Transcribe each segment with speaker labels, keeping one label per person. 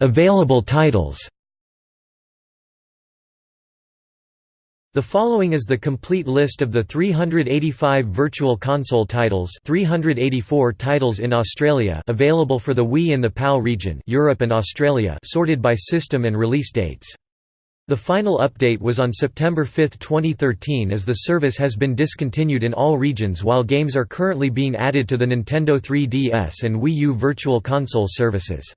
Speaker 1: Available titles The following is the complete list of the 385 Virtual Console titles 384 titles in Australia available for the Wii in the PAL region Europe and Australia sorted by system and release dates. The final update was on September 5, 2013 as the service has been discontinued in all regions while games are currently being added to the Nintendo 3DS and Wii U Virtual Console services.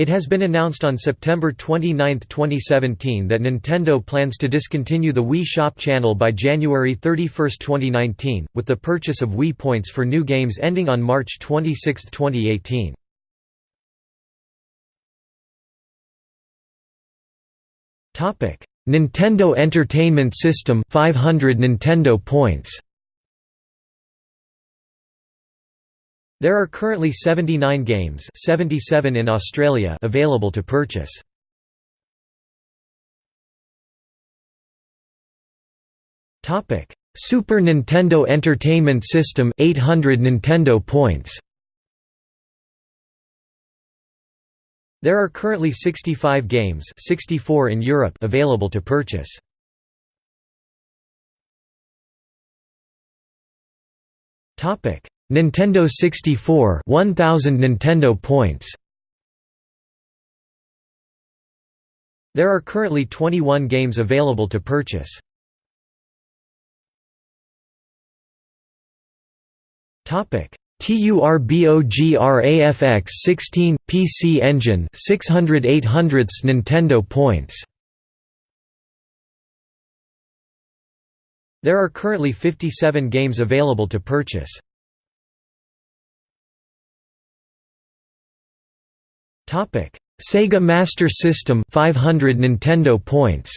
Speaker 1: It has been announced on September 29, 2017 that Nintendo plans to discontinue the Wii Shop channel by January 31, 2019, with the purchase of Wii points for new games ending on March 26, 2018. Nintendo Entertainment System 500 Nintendo points There are currently 79 games 77 in Australia available to purchase. Super Nintendo Entertainment System 800 Nintendo points There are currently 65 games 64 in Europe available to purchase. Nintendo 64 1000 Nintendo points There are currently 21 games available to purchase. Topic TURBOGRAFX 16 PC Engine 600 800 Nintendo points There are currently 57 games available to purchase. Sega Master System 500 Nintendo points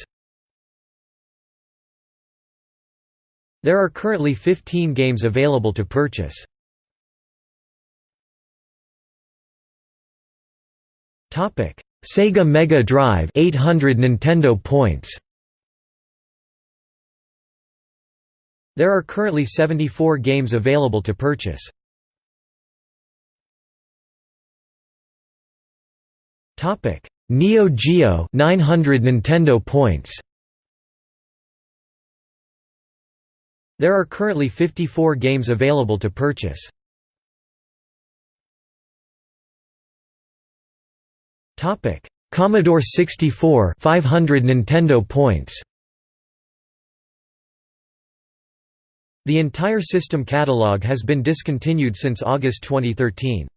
Speaker 1: There are currently 15 games available to purchase. Topic: Sega Mega Drive 800 Nintendo points There are currently 74 games available to purchase. Topic: Neo Geo 900 Nintendo points. There are currently 54 games available to purchase. Topic: Commodore 64 500 Nintendo points. The entire system catalog has been discontinued since August 2013.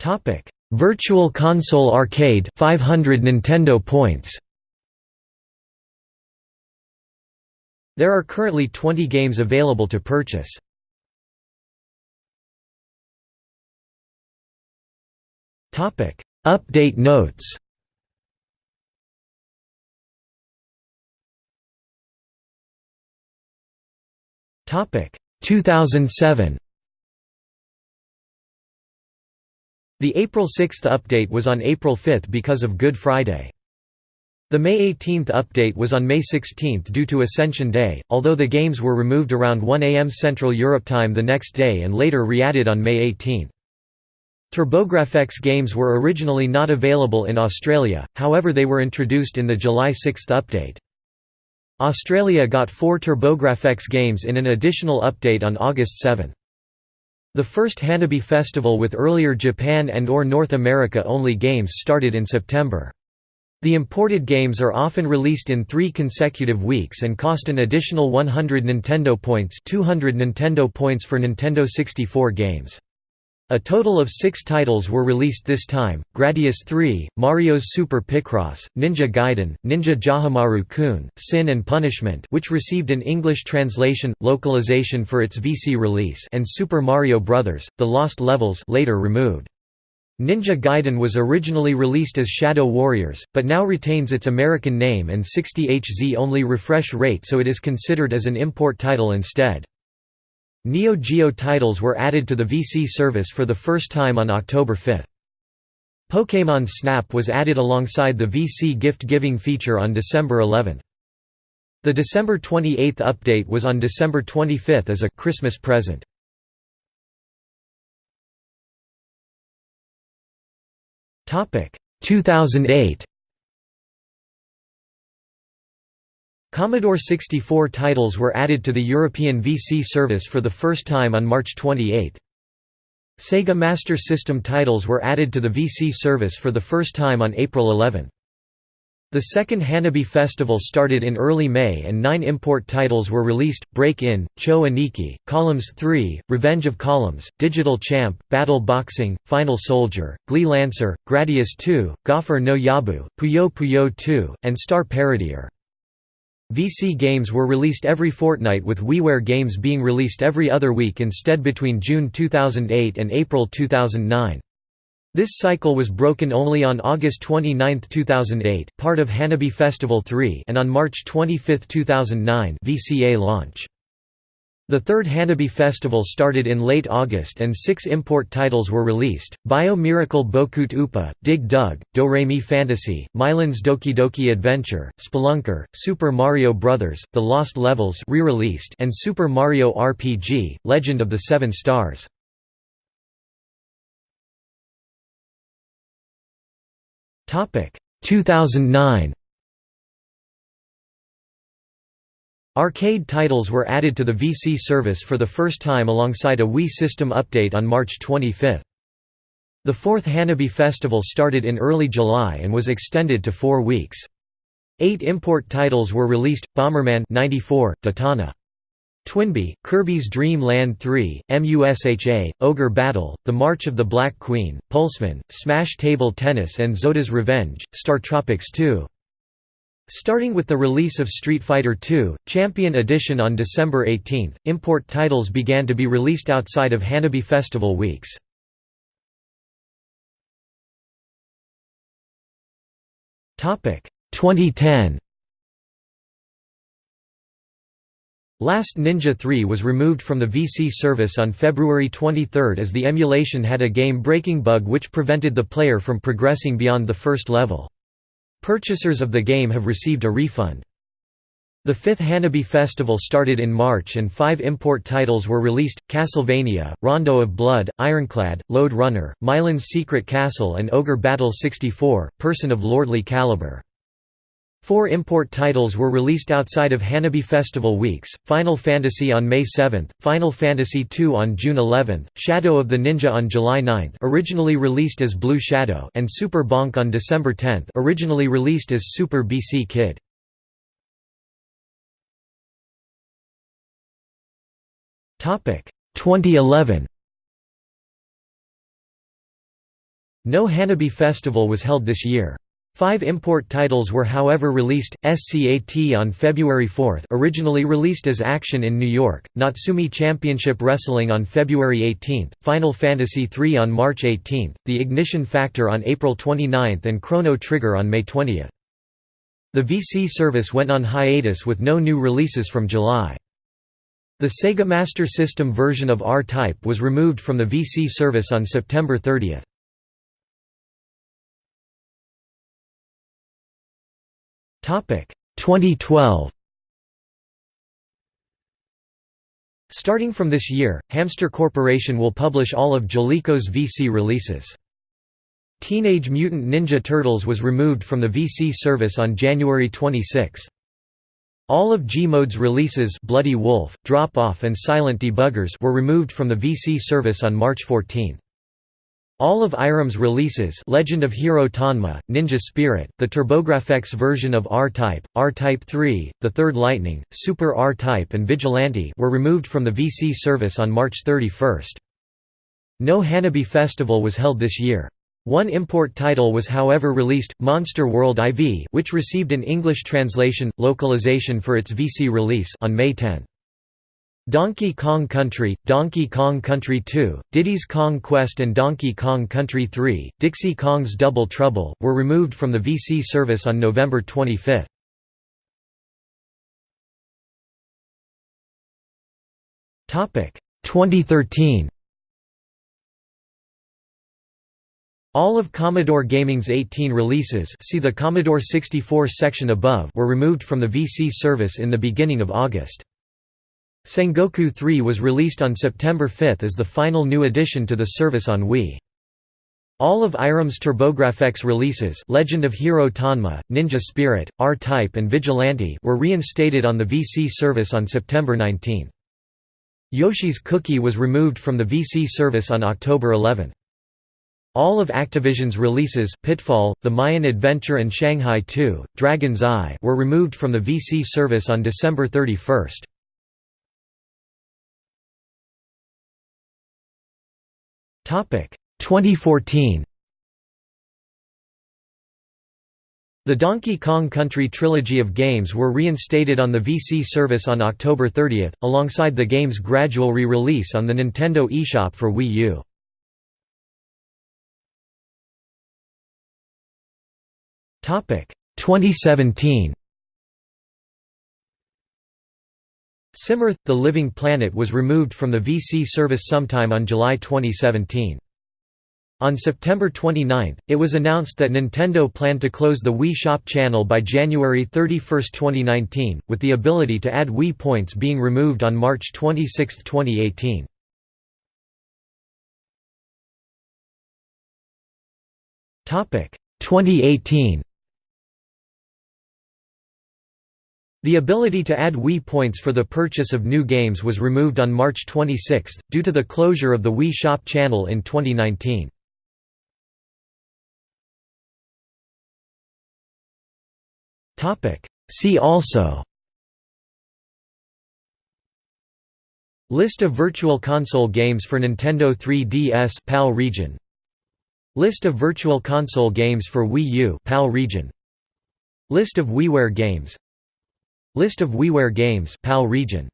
Speaker 1: Topic: Virtual Console Arcade 500 Nintendo points. There are currently 20 games available to purchase. Topic: Update notes. Topic: 2007. The April 6 update was on April 5 because of Good Friday. The May 18 update was on May 16 due to Ascension Day, although the games were removed around 1 am Central Europe time the next day and later re-added on May 18. TurboGrafx games were originally not available in Australia, however they were introduced in the July 6 update. Australia got four TurboGrafx games in an additional update on August 7. The first Hanabi festival with earlier Japan and or North America only games started in September. The imported games are often released in three consecutive weeks and cost an additional 100 Nintendo points 200 Nintendo points for Nintendo 64 games. A total of six titles were released this time, Gradius 3, Mario's Super Picross, Ninja Gaiden, Ninja JaJaMaru-kun, Sin and Punishment which received an English translation, localization for its VC release and Super Mario Bros., The Lost Levels later removed. Ninja Gaiden was originally released as Shadow Warriors, but now retains its American name and 60Hz only refresh rate so it is considered as an import title instead. Neo Geo titles were added to the VC service for the first time on October 5. Pokémon Snap was added alongside the VC gift-giving feature on December 11. The December 28 update was on December 25 as a Christmas present. Topic 2008 Commodore 64 titles were added to the European VC service for the first time on March 28. Sega Master System titles were added to the VC service for the first time on April 11. The second Hanabi festival started in early May and nine import titles were released, Break-In, Cho Aniki, Columns 3, Revenge of Columns, Digital Champ, Battle Boxing, Final Soldier, Gley Lancer, Gradius 2, Gofer no Yabou, Puyo Puyo 2, and Star Parodier. VC games were released every fortnight with WiiWare games being released every other week instead between June 2008 and April 2009. This cycle was broken only on August 29, 2008, part of Hanabi Festival 3 and on March 25, 2009 VCA launch. The third Hanabi festival started in late August and six import titles were released, Bio Miracle Bokutte Upa, Dig Dug, Do-Re-Mi Fantasy, Milon's Doki Doki Adventure, Spelunker, Super Mario Bros., The Lost Levels re-released and Super Mario RPG, Legend of the Seven Stars. Topic 2009 Arcade titles were added to the VC service for the first time alongside a Wii system update on March 25. The fourth Hanabi festival started in early July and was extended to four weeks. Eight import titles were released, Bomberman 94, Detana. TwinBee, Kirby's Dream Land 3, MUSHA, Ogre Battle, The March of the Black Queen, Pulseman, Smash Table Tennis and Zoda's Revenge, Star Tropics 2. Starting with the release of Street Fighter II, Champion Edition on December 18, import titles began to be released outside of Hanabi Festival weeks. Topic 2010 Last Ninja 3 was removed from the VC service on February 23 as the emulation had a game-breaking bug which prevented the player from progressing beyond the first level. Purchasers of the game have received a refund. The fifth Hanabi festival started in March and five import titles were released, Castlevania, Rondo of Blood, Ironclad, Lode Runner, Milon's Secret Castle and Ogre Battle 64, Person of Lordly Caliber. Four import titles were released outside of Hanabi Festival weeks, Final Fantasy on May 7, Final Fantasy II on June 11, Shadow of the Ninja on July 9 originally released as Blue Shadow and Super Bonk on December 10 originally released as Super BC Kid. Topic 2011 No Hanabi Festival was held this year. Five import titles were however released, SCAT on February 4 originally released as Action in New York, Natsume Championship Wrestling on February 18, Final Fantasy III on March 18, The Ignition Factor on April 29 and Chrono Trigger on May 20. The VC service went on hiatus with no new releases from July. The Sega Master System version of R-Type was removed from the VC service on September 30. 2012 Starting from this year, Hamster Corporation will publish all of Jaleco's VC releases. Teenage Mutant Ninja Turtles was removed from the VC service on January 26. All of Gmode's releases Bloody Wolf, Drop Off and Silent Debuggers were removed from the VC service on March 14. All of Irem's releases Legend of Hero Tonma, Ninja Spirit, the TurboGrafx version of R-Type, R-Type 3, The Third Lightning, Super R-Type and Vigilante were removed from the VC service on March 31. No Hanabi Festival was held this year. One import title was however released, Monster World IV which received an English translation, localization for its VC release on May 10. Donkey Kong Country, Donkey Kong Country 2, Diddy's Kong Quest and Donkey Kong Country 3, Dixie Kong's Double Trouble, were removed from the VC service on November 25. Topic 2013. All of Commodore Gaming's 18 releases see the Commodore 64 section above were removed from the VC service in the beginning of August. Sengoku 3 was released on September 5 as the final new addition to the service on Wii. All of Irem's TurboGrafx releases Legend of Hero Tonma, Ninja Spirit, R-Type and Vigilante were reinstated on the VC service on September 19. Yoshi's Cookie was removed from the VC service on October 11. All of Activision's releases Pitfall, The Mayan Adventure and Shanghai 2, Dragon's Eye were removed from the VC service on December 31. 2014 The Donkey Kong Country trilogy of games were reinstated on the VC service on October 30, alongside the game's gradual re-release on the Nintendo eShop for Wii U. Topic 2017 SimEarth – The Living Planet was removed from the VC service sometime on July 2017. On September 29, it was announced that Nintendo planned to close the Wii Shop channel by January 31, 2019, with the ability to add Wii points being removed on March 26, 2018. Topic 2018 The ability to add Wii points for the purchase of new games was removed on March 26, due to the closure of the Wii Shop channel in 2019. See also List of Virtual Console games for Nintendo 3DS PAL region. List of Virtual Console games for Wii U PAL region. List of WiiWare games List of WiiWare games PAL region